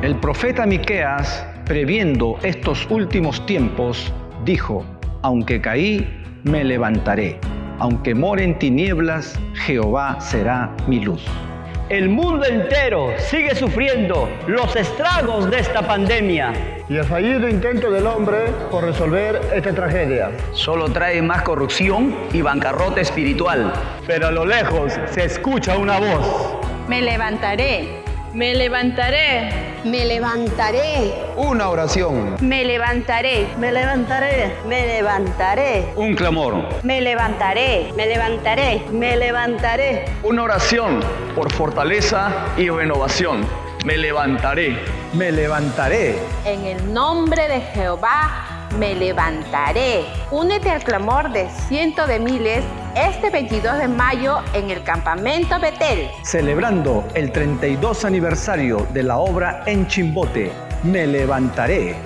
El profeta Miqueas, previendo estos últimos tiempos, dijo: Aunque caí, me levantaré. Aunque more en tinieblas, Jehová será mi luz. El mundo entero sigue sufriendo los estragos de esta pandemia. Y el fallido intento del hombre por resolver esta tragedia. Solo trae más corrupción y bancarrota espiritual. Pero a lo lejos se escucha una voz. Me levantaré. Me levantaré. Me levantaré. Una oración. Me levantaré. Me levantaré. Me levantaré. Un clamor. Me levantaré. Me levantaré. Me levantaré. Una oración por fortaleza y renovación. Me levantaré. Me levantaré. En el nombre de Jehová me levantaré. Únete al clamor de cientos de miles este 22 de mayo en el campamento Betel. Celebrando el 32 aniversario de la obra en Chimbote, me levantaré.